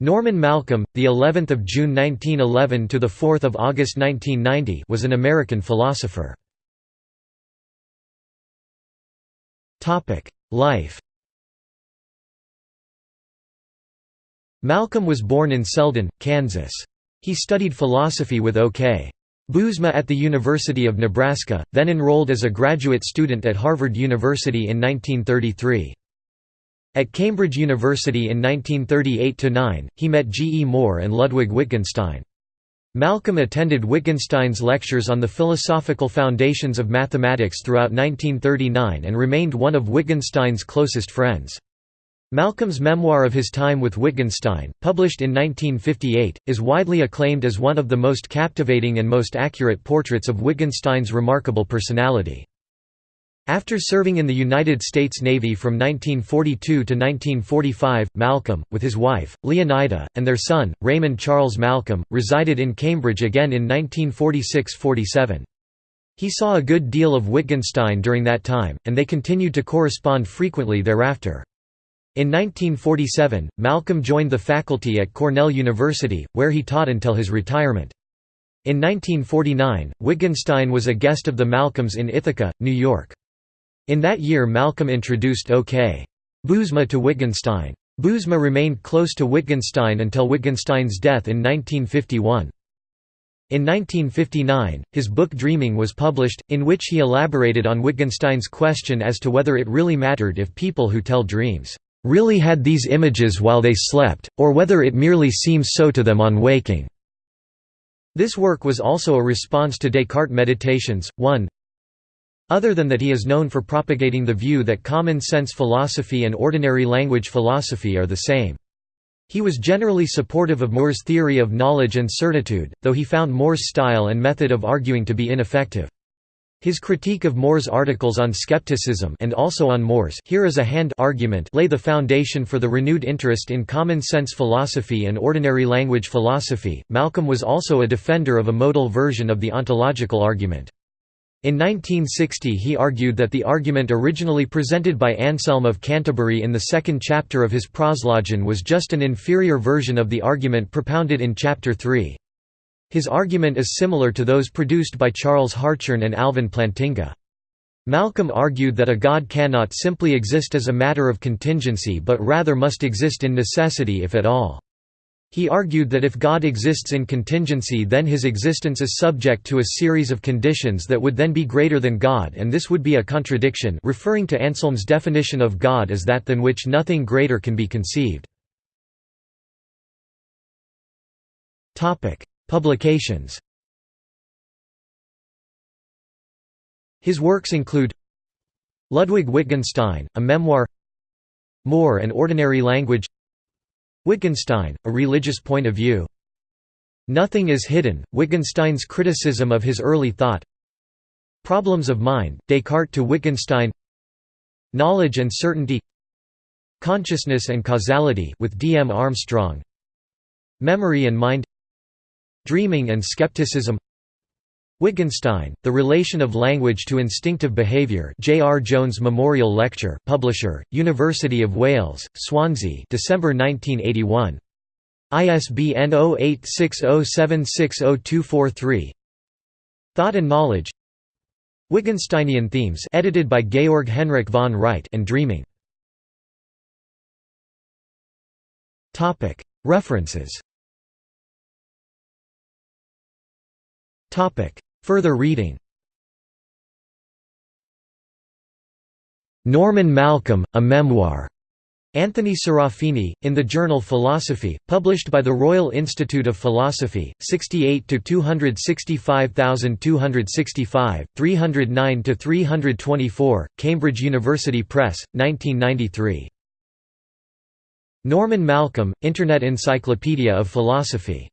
Norman Malcolm, the 11th of June 1911 to the 4th of August 1990, was an American philosopher. Topic: Life. Malcolm was born in Selden, Kansas. He studied philosophy with O.K. Bouwsma at the University of Nebraska, then enrolled as a graduate student at Harvard University in 1933. At Cambridge University in 1938–9, he met G. E. Moore and Ludwig Wittgenstein. Malcolm attended Wittgenstein's lectures on the philosophical foundations of mathematics throughout 1939 and remained one of Wittgenstein's closest friends. Malcolm's memoir of his time with Wittgenstein, published in 1958, is widely acclaimed as one of the most captivating and most accurate portraits of Wittgenstein's remarkable personality. After serving in the United States Navy from 1942 to 1945, Malcolm, with his wife, Leonida, and their son, Raymond Charles Malcolm, resided in Cambridge again in 1946–47. He saw a good deal of Wittgenstein during that time, and they continued to correspond frequently thereafter. In 1947, Malcolm joined the faculty at Cornell University, where he taught until his retirement. In 1949, Wittgenstein was a guest of the Malcolms in Ithaca, New York. In that year Malcolm introduced O.K. Bouwsma to Wittgenstein. Bouwsma remained close to Wittgenstein until Wittgenstein's death in 1951. In 1959, his book Dreaming was published, in which he elaborated on Wittgenstein's question as to whether it really mattered if people who tell dreams really had these images while they slept, or whether it merely seems so to them on waking. This work was also a response to Descartes' Meditations, 1 other than that he is known for propagating the view that common sense philosophy and ordinary language philosophy are the same. He was generally supportive of Moore's theory of knowledge and certitude, though he found Moore's style and method of arguing to be ineffective. His critique of Moore's articles on skepticism and also on Moore's here is a hand argument lay the foundation for the renewed interest in common sense philosophy and ordinary language philosophy. Malcolm was also a defender of a modal version of the ontological argument. In 1960 he argued that the argument originally presented by Anselm of Canterbury in the second chapter of his Proslogion was just an inferior version of the argument propounded in Chapter 3. His argument is similar to those produced by Charles Hartshorne and Alvin Plantinga. Malcolm argued that a god cannot simply exist as a matter of contingency but rather must exist in necessity if at all. He argued that if God exists in contingency then his existence is subject to a series of conditions that would then be greater than God and this would be a contradiction referring to Anselm's definition of God as that than which nothing greater can be conceived. Publications His works include Ludwig Wittgenstein, a memoir Moore and Ordinary Language Wittgenstein, A Religious Point of View. Nothing is Hidden, Wittgenstein's criticism of his early thought. Problems of Mind, Descartes to Wittgenstein. Knowledge and Certainty. Consciousness and Causality with D. M. Armstrong. Memory and Mind. Dreaming and Skepticism Wittgenstein, The Relation of Language to Instinctive Behaviour J. R. Jones Memorial Lecture Publisher, University of Wales, Swansea December 1981. ISBN 0860760243 Thought and Knowledge Wittgensteinian Themes edited by Georg Henrik von Wright and Dreaming References Further reading Norman Malcolm, A Memoir. Anthony Serafini, in the journal Philosophy, published by the Royal Institute of Philosophy, 68 to 265,265, 309 to 324, Cambridge University Press, 1993. Norman Malcolm, Internet Encyclopedia of Philosophy.